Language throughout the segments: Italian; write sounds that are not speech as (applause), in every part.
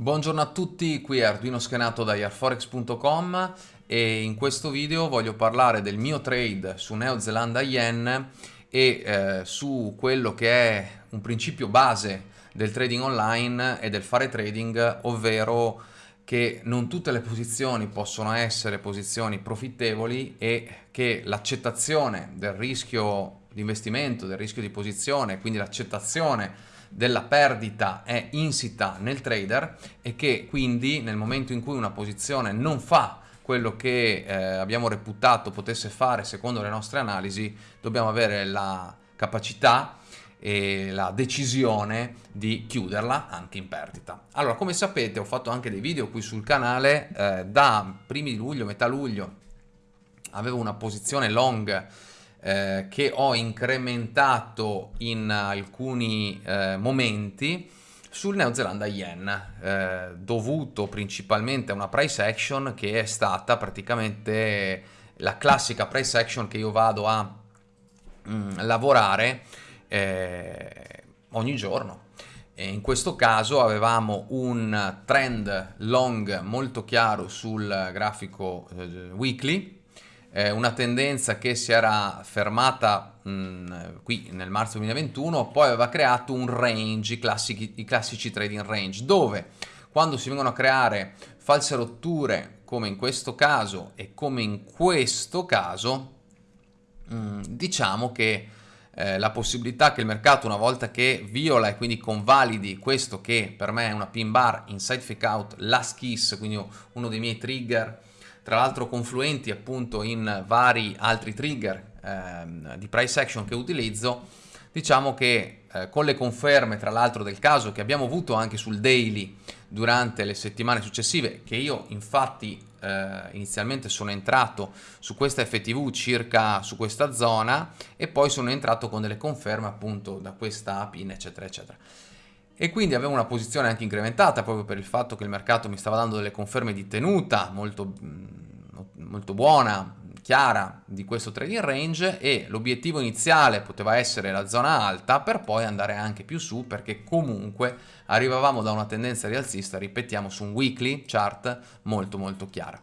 Buongiorno a tutti, qui è Arduino Schenato da airforex.com e in questo video voglio parlare del mio trade su Neozelanda Yen e eh, su quello che è un principio base del trading online e del fare trading, ovvero che non tutte le posizioni possono essere posizioni profittevoli e che l'accettazione del rischio di investimento, del rischio di posizione, quindi l'accettazione della perdita è insita nel trader e che quindi nel momento in cui una posizione non fa quello che eh, abbiamo reputato potesse fare secondo le nostre analisi, dobbiamo avere la capacità e la decisione di chiuderla anche in perdita. Allora, come sapete, ho fatto anche dei video qui sul canale, eh, da primi di luglio, metà luglio, avevo una posizione long eh, che ho incrementato in alcuni eh, momenti sul Neozelanda Yen, eh, dovuto principalmente a una price action che è stata praticamente la classica price action che io vado a mh, mm, lavorare eh, ogni giorno. E in questo caso avevamo un trend long molto chiaro sul grafico eh, weekly eh, una tendenza che si era fermata mh, qui nel marzo 2021, poi aveva creato un range, i classici, i classici trading range, dove quando si vengono a creare false rotture, come in questo caso e come in questo caso, mh, diciamo che eh, la possibilità che il mercato una volta che viola e quindi convalidi questo che per me è una pin bar inside fake out last kiss quindi uno dei miei trigger tra l'altro confluenti appunto in vari altri trigger ehm, di price action che utilizzo, diciamo che eh, con le conferme tra l'altro del caso che abbiamo avuto anche sul daily durante le settimane successive, che io infatti eh, inizialmente sono entrato su questa FTV circa su questa zona e poi sono entrato con delle conferme appunto da questa pin eccetera eccetera e quindi avevo una posizione anche incrementata proprio per il fatto che il mercato mi stava dando delle conferme di tenuta molto, molto buona, chiara di questo trading range e l'obiettivo iniziale poteva essere la zona alta per poi andare anche più su perché comunque arrivavamo da una tendenza rialzista, ripetiamo, su un weekly chart molto molto chiara.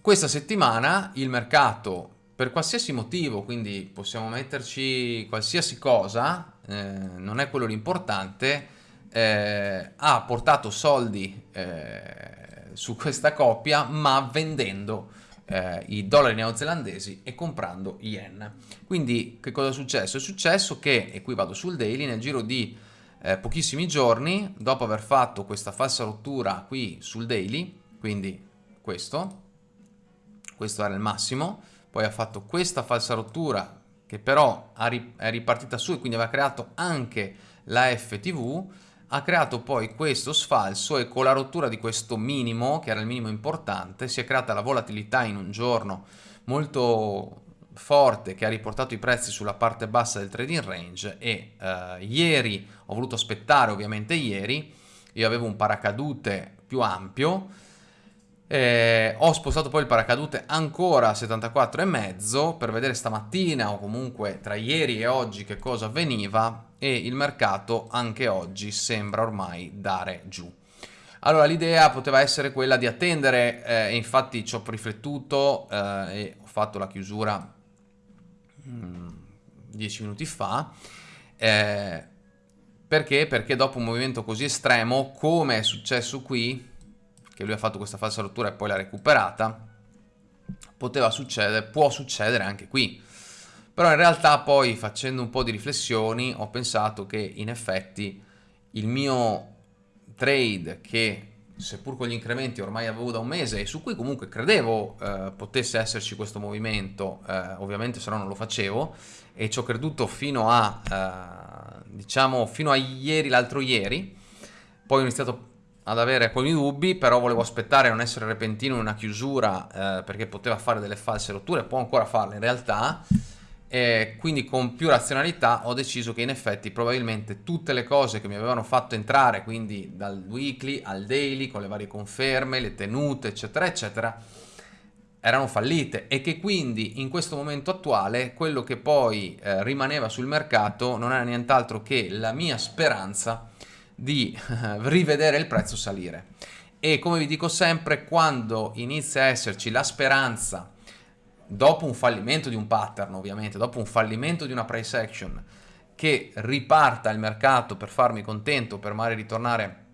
Questa settimana il mercato per qualsiasi motivo, quindi possiamo metterci qualsiasi cosa, eh, non è quello l'importante, eh, ha portato soldi eh, su questa coppia ma vendendo eh, i dollari neozelandesi e comprando yen. Quindi che cosa è successo? È successo che, e qui vado sul daily, nel giro di pochissimi giorni, dopo aver fatto questa falsa rottura qui sul daily, quindi questo, questo era il massimo, poi ha fatto questa falsa rottura che però è ripartita su e quindi aveva creato anche la FTV, ha creato poi questo sfalso e con la rottura di questo minimo, che era il minimo importante, si è creata la volatilità in un giorno molto forte che ha riportato i prezzi sulla parte bassa del trading range e eh, ieri ho voluto aspettare ovviamente ieri, io avevo un paracadute più ampio, eh, ho spostato poi il paracadute ancora a 74,5 per vedere stamattina o comunque tra ieri e oggi che cosa avveniva e il mercato anche oggi sembra ormai dare giù. Allora l'idea poteva essere quella di attendere eh, e infatti ci ho riflettuto eh, e ho fatto la chiusura 10 mm, minuti fa eh, perché? Perché dopo un movimento così estremo come è successo qui che lui ha fatto questa falsa rottura e poi l'ha recuperata, poteva succedere, può succedere anche qui. Però in realtà poi facendo un po' di riflessioni ho pensato che in effetti il mio trade che seppur con gli incrementi ormai avevo da un mese e su cui comunque credevo eh, potesse esserci questo movimento, eh, ovviamente se no non lo facevo e ci ho creduto fino a, eh, diciamo, fino a ieri, l'altro ieri, poi ho iniziato ad avere alcuni dubbi, però volevo aspettare a non essere repentino in una chiusura eh, perché poteva fare delle false rotture, può ancora farle in realtà, e quindi con più razionalità ho deciso che in effetti probabilmente tutte le cose che mi avevano fatto entrare, quindi dal weekly al daily, con le varie conferme, le tenute, eccetera, eccetera, erano fallite e che quindi in questo momento attuale quello che poi eh, rimaneva sul mercato non era nient'altro che la mia speranza di (laughs) rivedere il prezzo salire. E come vi dico sempre, quando inizia a esserci la speranza, dopo un fallimento di un pattern ovviamente, dopo un fallimento di una price action, che riparta il mercato per farmi contento, per magari ritornare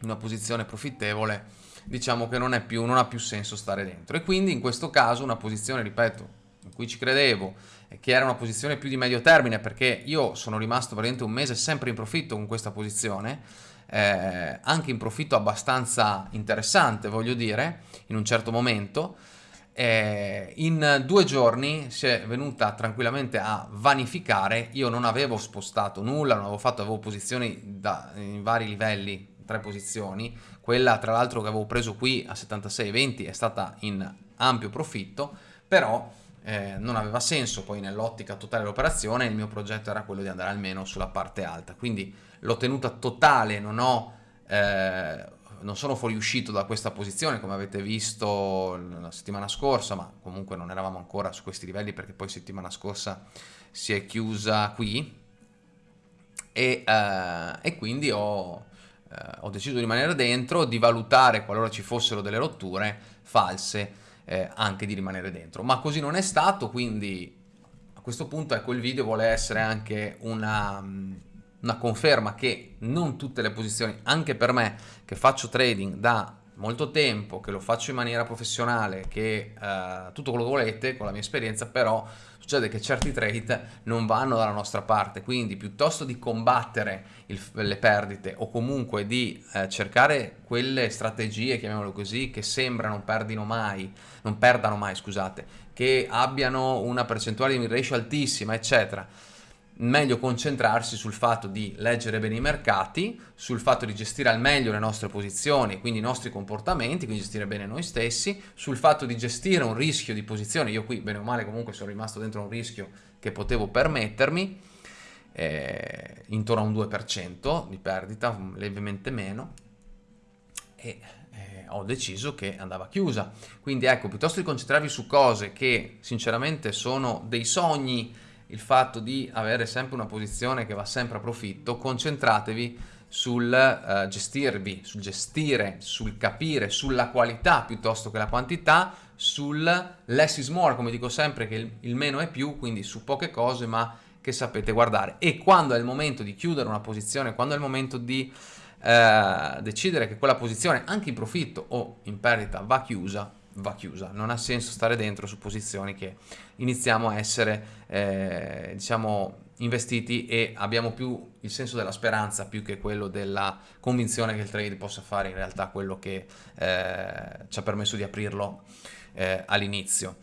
in una posizione profittevole, diciamo che non, più, non ha più senso stare dentro. E quindi in questo caso una posizione, ripeto, in cui ci credevo, che era una posizione più di medio termine, perché io sono rimasto praticamente un mese sempre in profitto con questa posizione, eh, anche in profitto abbastanza interessante, voglio dire, in un certo momento, eh, in due giorni si è venuta tranquillamente a vanificare, io non avevo spostato nulla, non avevo fatto, avevo posizioni da, in vari livelli, tre posizioni, quella tra l'altro che avevo preso qui a 76,20 è stata in ampio profitto, però eh, non aveva senso poi nell'ottica totale dell'operazione, il mio progetto era quello di andare almeno sulla parte alta, quindi l'ho tenuta totale, non ho... Eh, non sono fuoriuscito da questa posizione come avete visto la settimana scorsa, ma comunque non eravamo ancora su questi livelli perché poi settimana scorsa si è chiusa qui. E, eh, e quindi ho, eh, ho, deciso di rimanere dentro, di valutare qualora ci fossero delle rotture false eh, anche di rimanere dentro, ma così non è stato, quindi a questo punto ecco il video vuole essere anche una una conferma che non tutte le posizioni, anche per me che faccio trading da molto tempo, che lo faccio in maniera professionale, che eh, tutto quello che volete con la mia esperienza, però succede che certi trade non vanno dalla nostra parte, quindi piuttosto di combattere il, le perdite o comunque di eh, cercare quelle strategie, chiamiamolo così, che sembrano perdino mai, non perdano mai, scusate, che abbiano una percentuale di ratio altissima, eccetera, meglio concentrarsi sul fatto di leggere bene i mercati, sul fatto di gestire al meglio le nostre posizioni, quindi i nostri comportamenti, quindi gestire bene noi stessi, sul fatto di gestire un rischio di posizione, io qui bene o male comunque sono rimasto dentro un rischio che potevo permettermi, eh, intorno a un 2% di perdita, levemente meno, e eh, ho deciso che andava chiusa. Quindi ecco, piuttosto di concentrarvi su cose che sinceramente sono dei sogni, il fatto di avere sempre una posizione che va sempre a profitto, concentratevi sul uh, gestirvi, sul gestire, sul capire, sulla qualità piuttosto che la quantità, sul less is more, come dico sempre che il, il meno è più, quindi su poche cose ma che sapete guardare. E quando è il momento di chiudere una posizione, quando è il momento di uh, decidere che quella posizione, anche in profitto o in perdita, va chiusa, va chiusa. Non ha senso stare dentro su posizioni che iniziamo a essere, eh, diciamo, investiti e abbiamo più il senso della speranza più che quello della convinzione che il trade possa fare in realtà quello che eh, ci ha permesso di aprirlo eh, all'inizio.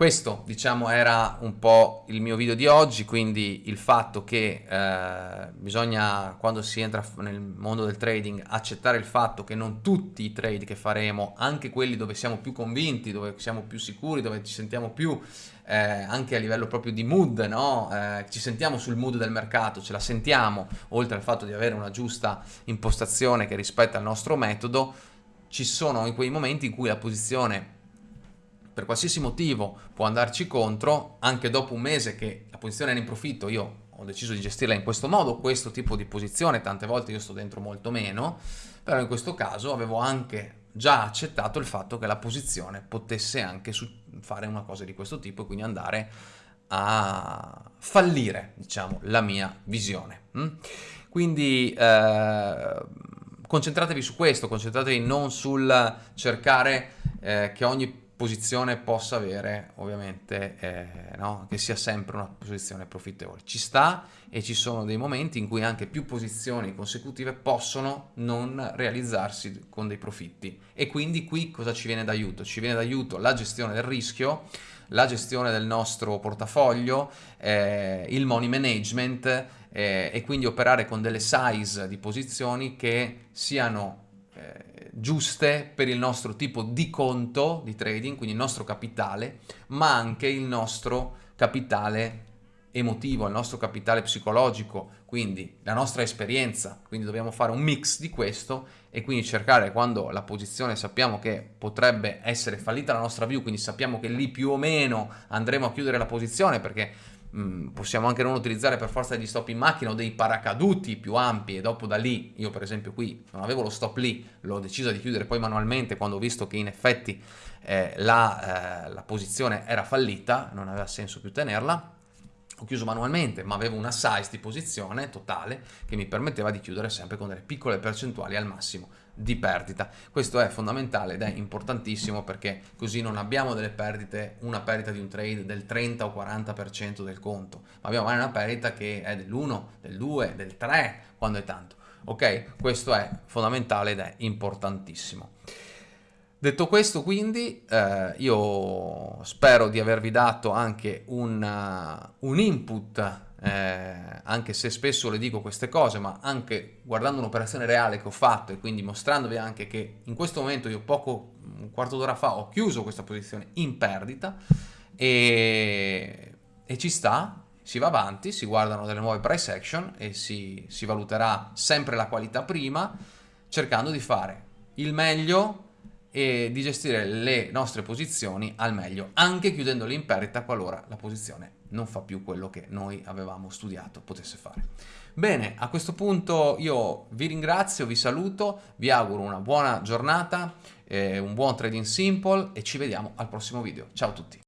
Questo diciamo era un po' il mio video di oggi, quindi il fatto che eh, bisogna quando si entra nel mondo del trading accettare il fatto che non tutti i trade che faremo, anche quelli dove siamo più convinti, dove siamo più sicuri, dove ci sentiamo più eh, anche a livello proprio di mood, no? eh, ci sentiamo sul mood del mercato, ce la sentiamo, oltre al fatto di avere una giusta impostazione che rispetta il nostro metodo, ci sono in quei momenti in cui la posizione per qualsiasi motivo può andarci contro, anche dopo un mese che la posizione era in profitto, io ho deciso di gestirla in questo modo, questo tipo di posizione, tante volte io sto dentro molto meno, però in questo caso avevo anche già accettato il fatto che la posizione potesse anche fare una cosa di questo tipo e quindi andare a fallire, diciamo, la mia visione. Mm? Quindi eh, concentratevi su questo, concentratevi non sul cercare eh, che ogni posizione possa avere ovviamente eh, no? che sia sempre una posizione profittevole ci sta e ci sono dei momenti in cui anche più posizioni consecutive possono non realizzarsi con dei profitti e quindi qui cosa ci viene d'aiuto? ci viene d'aiuto la gestione del rischio la gestione del nostro portafoglio eh, il money management eh, e quindi operare con delle size di posizioni che siano giuste per il nostro tipo di conto di trading, quindi il nostro capitale, ma anche il nostro capitale emotivo, il nostro capitale psicologico, quindi la nostra esperienza, quindi dobbiamo fare un mix di questo e quindi cercare quando la posizione sappiamo che potrebbe essere fallita la nostra view, quindi sappiamo che lì più o meno andremo a chiudere la posizione perché mm, possiamo anche non utilizzare per forza degli stop in macchina o dei paracaduti più ampi e dopo da lì, io per esempio qui non avevo lo stop lì, l'ho deciso di chiudere poi manualmente quando ho visto che in effetti eh, la, eh, la posizione era fallita, non aveva senso più tenerla, ho chiuso manualmente, ma avevo una size di posizione totale che mi permetteva di chiudere sempre con delle piccole percentuali al massimo di perdita. Questo è fondamentale ed è importantissimo perché così non abbiamo delle perdite, una perdita di un trade del 30 o 40% del conto, ma abbiamo una perdita che è dell'1, del 2, del 3 quando è tanto. Ok? Questo è fondamentale ed è importantissimo. Detto questo quindi eh, io spero di avervi dato anche un, uh, un input, eh, anche se spesso le dico queste cose, ma anche guardando un'operazione reale che ho fatto e quindi mostrandovi anche che in questo momento io poco, un quarto d'ora fa ho chiuso questa posizione in perdita e, e ci sta, si va avanti, si guardano delle nuove price action e si, si valuterà sempre la qualità prima cercando di fare il meglio e di gestire le nostre posizioni al meglio, anche chiudendole in perdita qualora la posizione non fa più quello che noi avevamo studiato potesse fare. Bene, a questo punto io vi ringrazio, vi saluto, vi auguro una buona giornata, eh, un buon trading simple e ci vediamo al prossimo video. Ciao a tutti!